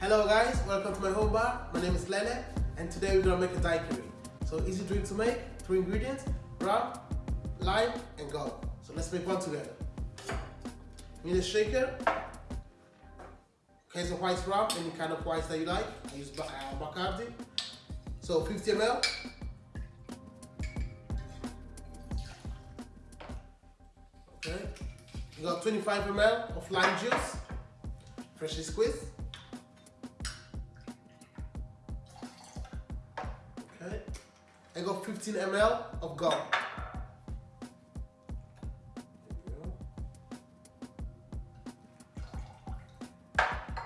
Hello guys, welcome to my home bar. My name is Lele and today we're gonna make a daiquiri. So easy drink to make, three ingredients, rum, lime and go. So let's make one together. Need a shaker, case of white rum, any kind of white that you like. I use uh, Bacardi. So 50 ml. Okay. You got 25 ml of lime juice, freshly squeezed. Okay. I got 15 ml of gum.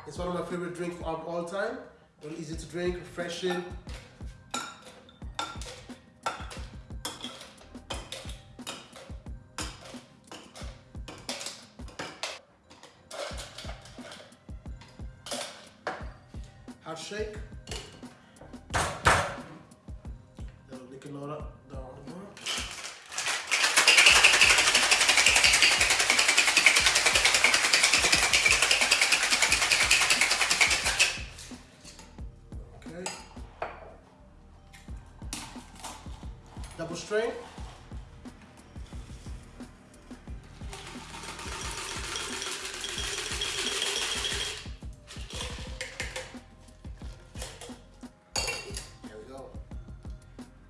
It's one of my favorite drinks of all time. Really easy to drink, refreshing. Hot shake. Soda down the. Okay. Double strain.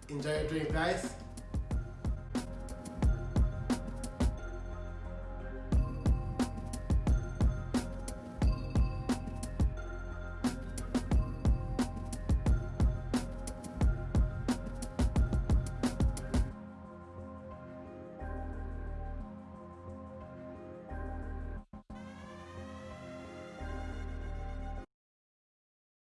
Enjoy your drink, guys.